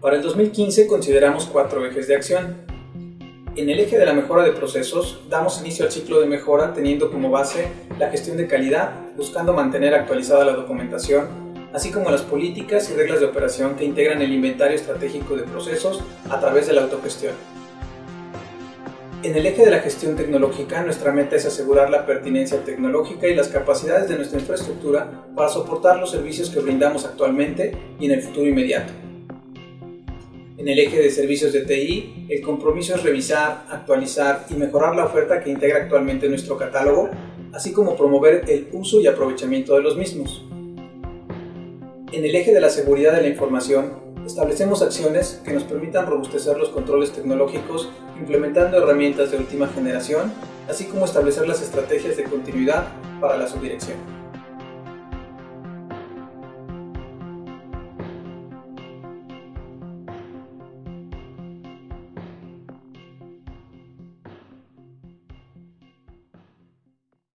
Para el 2015 consideramos cuatro ejes de acción. En el eje de la mejora de procesos, damos inicio al ciclo de mejora teniendo como base la gestión de calidad, buscando mantener actualizada la documentación, así como las políticas y reglas de operación que integran el inventario estratégico de procesos a través de la autogestión. En el eje de la gestión tecnológica, nuestra meta es asegurar la pertinencia tecnológica y las capacidades de nuestra infraestructura para soportar los servicios que brindamos actualmente y en el futuro inmediato. En el eje de servicios de TI, el compromiso es revisar, actualizar y mejorar la oferta que integra actualmente nuestro catálogo, así como promover el uso y aprovechamiento de los mismos. En el eje de la seguridad de la información, establecemos acciones que nos permitan robustecer los controles tecnológicos implementando herramientas de última generación, así como establecer las estrategias de continuidad para la subdirección.